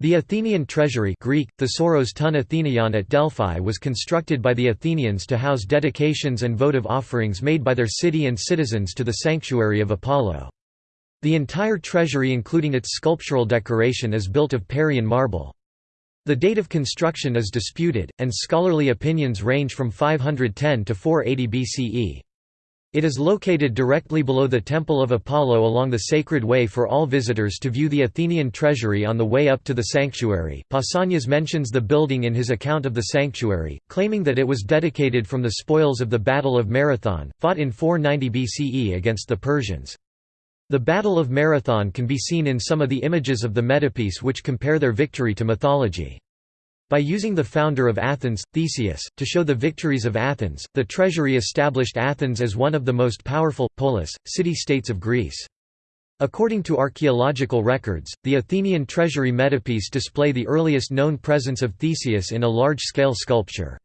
The Athenian treasury Greek, Thesauros ton Athenion at Delphi was constructed by the Athenians to house dedications and votive offerings made by their city and citizens to the sanctuary of Apollo. The entire treasury including its sculptural decoration is built of Parian marble. The date of construction is disputed, and scholarly opinions range from 510 to 480 BCE. It is located directly below the Temple of Apollo along the Sacred Way for all visitors to view the Athenian treasury on the way up to the sanctuary. Pausanias mentions the building in his account of the sanctuary, claiming that it was dedicated from the spoils of the Battle of Marathon, fought in 490 BCE against the Persians. The Battle of Marathon can be seen in some of the images of the metopes which compare their victory to mythology. By using the founder of Athens, Theseus, to show the victories of Athens, the treasury established Athens as one of the most powerful, polis, city-states of Greece. According to archaeological records, the Athenian treasury metopes display the earliest known presence of Theseus in a large-scale sculpture.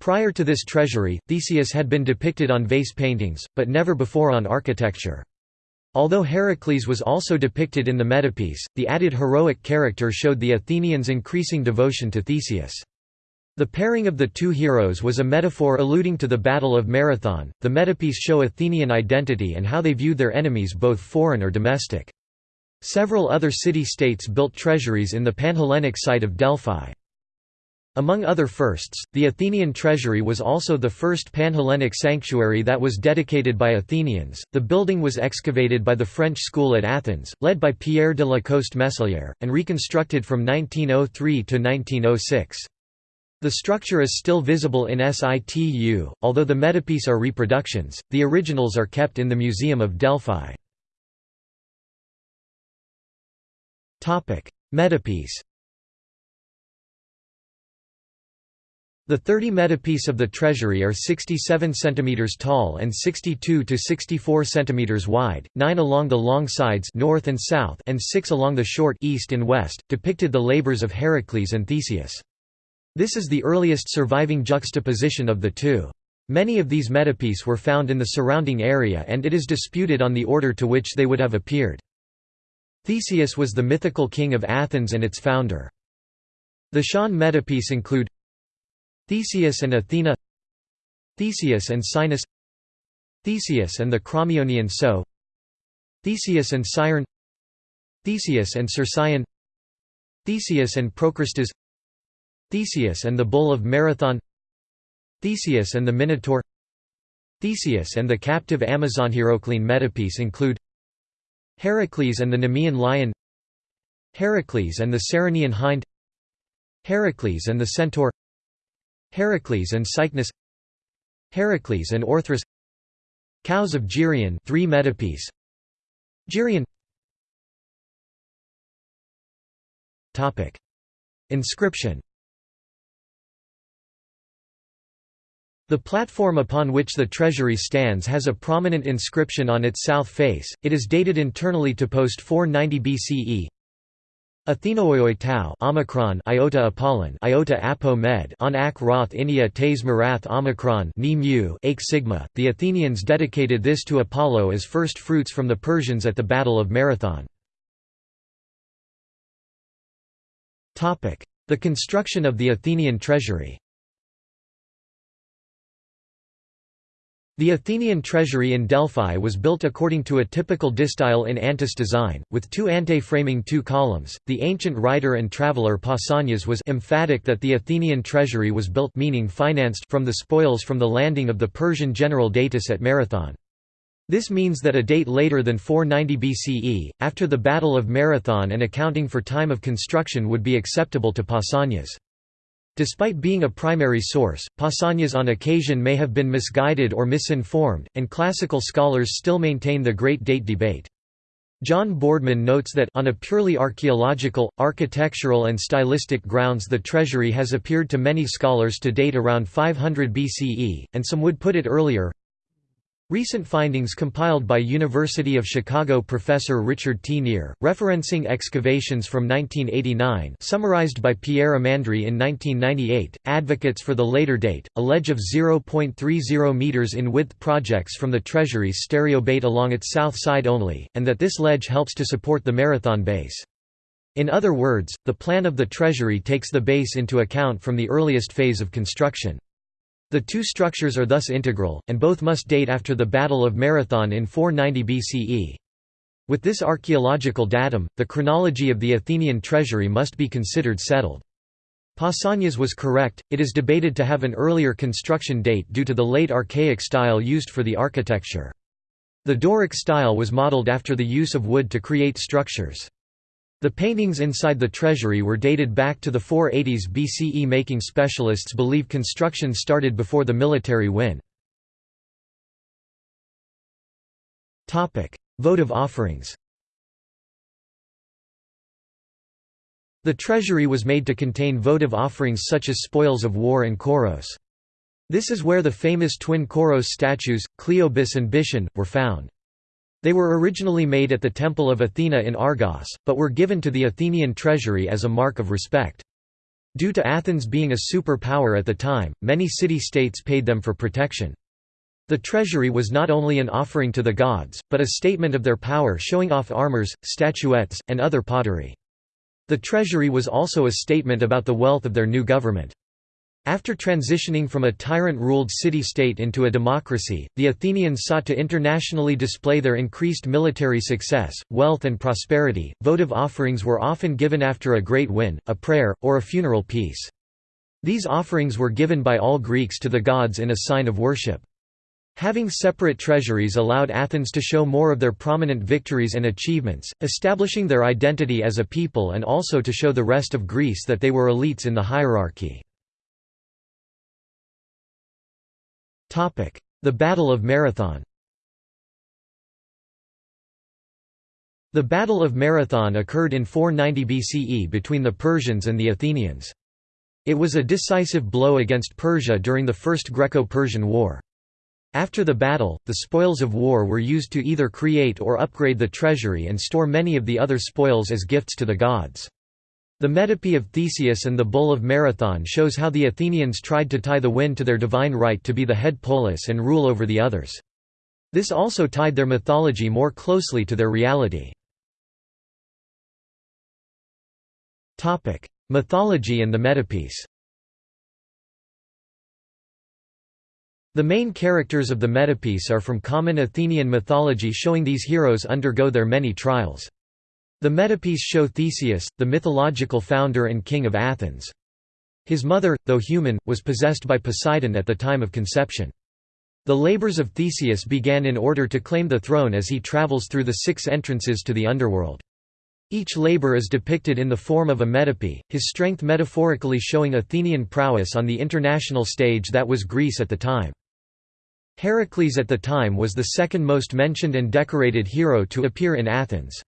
Prior to this treasury, Theseus had been depicted on vase paintings, but never before on architecture. Although Heracles was also depicted in the metopes, the added heroic character showed the Athenians' increasing devotion to Theseus. The pairing of the two heroes was a metaphor alluding to the Battle of Marathon. The metopes show Athenian identity and how they viewed their enemies both foreign or domestic. Several other city-states built treasuries in the Panhellenic site of Delphi. Among other firsts, the Athenian treasury was also the first Panhellenic sanctuary that was dedicated by Athenians. The building was excavated by the French school at Athens, led by Pierre de la Coste Messelière, and reconstructed from 1903 to 1906. The structure is still visible in situ, although the metopes are reproductions, the originals are kept in the Museum of Delphi. Metopes The 30 metopes of the treasury are 67 cm tall and 62 to 64 cm wide, 9 along the long sides north and south and 6 along the short east and west, depicted the labors of Heracles and Theseus. This is the earliest surviving juxtaposition of the two. Many of these metopes were found in the surrounding area and it is disputed on the order to which they would have appeared. Theseus was the mythical king of Athens and its founder. The Sean metopes include Theseus and Athena Theseus and Sinis Theseus and the Crommyonian Sow Theseus and Sciron Theseus and Cercyon Theseus and Procrustes Theseus and the Bull of Marathon Theseus and the Minotaur Theseus and the captive Amazon Heraclean metopes include Heracles and the Nemean lion Heracles and the Ceryneian hind Heracles and the centaur Heracles and Cycnus Heracles and Orthrus Cows of Geryon 3 metopes. Geryon. Topic. Inscription. The platform upon which the treasury stands has a prominent inscription on its south face, it is dated internally to post 490 BCE Athenoioi tau omicron iota apollon iota apo med on ak roth inia tes marath omicron ni mu sigma. The Athenians dedicated this to Apollo as first fruits from the Persians at the Battle of Marathon. Topic: The construction of the Athenian treasury. The Athenian treasury in Delphi was built according to a typical distyle in antis design, with two antae framing two columns. The ancient writer and traveller Pausanias was emphatic that the Athenian treasury was built meaning financed from the spoils from the landing of the Persian general Datis at Marathon. This means that a date later than 490 BCE, after the Battle of Marathon and accounting for time of construction would be acceptable to Pausanias. Despite being a primary source, Pausanias on occasion may have been misguided or misinformed, and classical scholars still maintain the Great Date debate. John Boardman notes that on a purely archaeological, architectural and stylistic grounds the treasury has appeared to many scholars to date around 500 BCE, and some would put it earlier. Recent findings compiled by University of Chicago professor Richard T. Neer, referencing excavations from 1989 summarized by Pierre Amandry in 1998, advocates for the later date, a ledge of 0.30 meters in width projects from the Treasury's stereobate along its south side only, and that this ledge helps to support the Marathon base. In other words, the plan of the treasury takes the base into account from the earliest phase of construction. The two structures are thus integral, and both must date after the Battle of Marathon in 490 BCE. With this archaeological datum, the chronology of the Athenian treasury must be considered settled. Pausanias was correct, it is debated to have an earlier construction date due to the late archaic style used for the architecture. The Doric style was modeled after the use of wood to create structures. The paintings inside the treasury were dated back to the 480s BCE making specialists believe construction started before the military win. Votive offerings The treasury was made to contain votive offerings such as spoils of war and koros. This is where the famous twin koros statues, Cleobis and Biton, were found. They were originally made at the Temple of Athena in Argos, but were given to the Athenian treasury as a mark of respect. Due to Athens being a superpower at the time, many city-states paid them for protection. The treasury was not only an offering to the gods, but a statement of their power showing off armors, statuettes, and other pottery. The treasury was also a statement about the wealth of their new government. After transitioning from a tyrant-ruled city-state into a democracy, the Athenians sought to internationally display their increased military success, wealth and prosperity. Votive offerings were often given after a great win, a prayer, or a funeral piece. These offerings were given by all Greeks to the gods in a sign of worship. Having separate treasuries allowed Athens to show more of their prominent victories and achievements, establishing their identity as a people and also to show the rest of Greece that they were elites in the hierarchy. The Battle of Marathon The Battle of Marathon occurred in 490 BCE between the Persians and the Athenians. It was a decisive blow against Persia during the First Greco-Persian War. After the battle, the spoils of war were used to either create or upgrade the treasury and store many of the other spoils as gifts to the gods. The Metope of Theseus and the Bull of Marathon shows how the Athenians tried to tie the wind to their divine right to be the head polis and rule over the others. This also tied their mythology more closely to their reality. Mythology and the Metopes The main characters of the Metopes are from common Athenian mythology showing these heroes undergo their many trials. The Metopes show Theseus, the mythological founder and king of Athens. His mother, though human, was possessed by Poseidon at the time of conception. The labors of Theseus began in order to claim the throne as he travels through the six entrances to the underworld. Each labor is depicted in the form of a metope, his strength metaphorically showing Athenian prowess on the international stage that was Greece at the time. Heracles at the time was the second most mentioned and decorated hero to appear in Athens.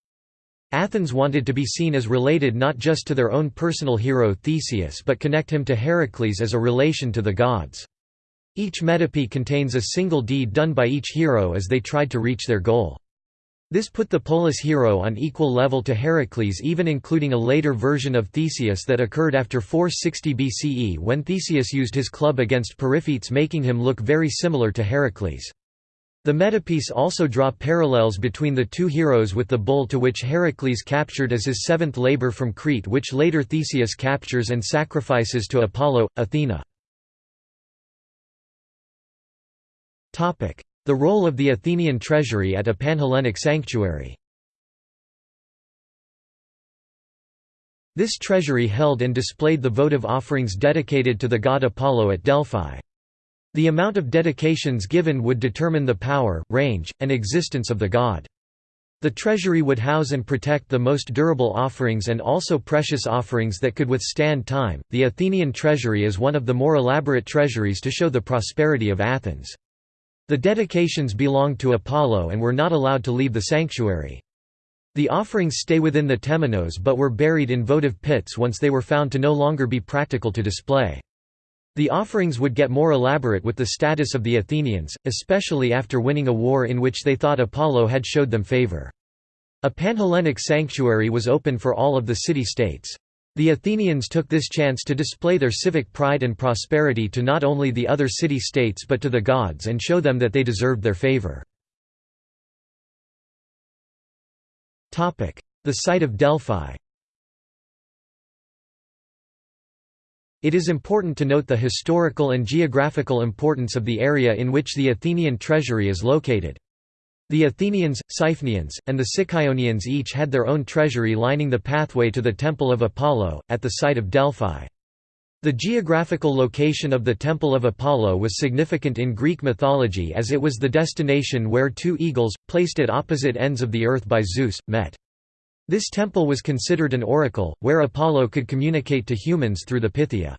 Athens wanted to be seen as related not just to their own personal hero Theseus but connect him to Heracles as a relation to the gods. Each metope contains a single deed done by each hero as they tried to reach their goal. This put the polis hero on equal level to Heracles even including a later version of Theseus that occurred after 460 BCE when Theseus used his club against Periphetes making him look very similar to Heracles. The metopes also draw parallels between the two heroes with the bull to which Heracles captured as his seventh labor from Crete which later Theseus captures and sacrifices to Apollo, Athena. The role of the Athenian treasury at a Panhellenic sanctuary This treasury held and displayed the votive offerings dedicated to the god Apollo at Delphi. The amount of dedications given would determine the power, range, and existence of the god. The treasury would house and protect the most durable offerings and also precious offerings that could withstand time. The Athenian treasury is one of the more elaborate treasuries to show the prosperity of Athens. The dedications belonged to Apollo and were not allowed to leave the sanctuary. The offerings stay within the temenos but were buried in votive pits once they were found to no longer be practical to display. The offerings would get more elaborate with the status of the Athenians, especially after winning a war in which they thought Apollo had showed them favor. A Panhellenic sanctuary was open for all of the city-states. The Athenians took this chance to display their civic pride and prosperity to not only the other city-states but to the gods and show them that they deserved their favor. The site of Delphi It is important to note the historical and geographical importance of the area in which the Athenian treasury is located. The Athenians, Siphnians, and the Sicyon each had their own treasury lining the pathway to the Temple of Apollo, at the site of Delphi. The geographical location of the Temple of Apollo was significant in Greek mythology as it was the destination where two eagles, placed at opposite ends of the earth by Zeus, met. This temple was considered an oracle, where Apollo could communicate to humans through the Pythia.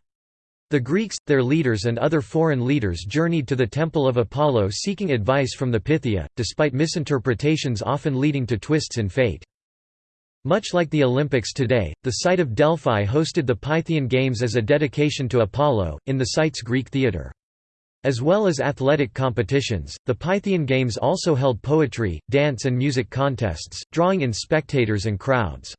The Greeks, their leaders and other foreign leaders journeyed to the Temple of Apollo seeking advice from the Pythia, despite misinterpretations often leading to twists in fate. Much like the Olympics today, the site of Delphi hosted the Pythian Games as a dedication to Apollo, in the site's Greek theatre. As well as athletic competitions, the Pythian Games also held poetry, dance and music contests, drawing in spectators and crowds.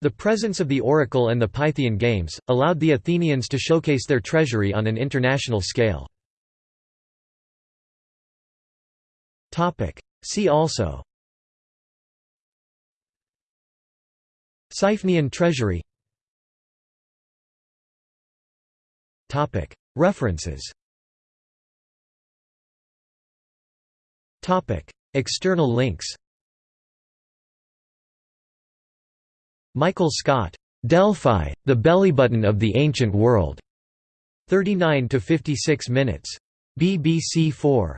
The presence of the Oracle and the Pythian Games, allowed the Athenians to showcase their treasury on an international scale. See also Siphnian treasury References External links Michael Scott, "'Delphi, the Bellybutton of the Ancient World' 39 to 56 minutes. BBC 4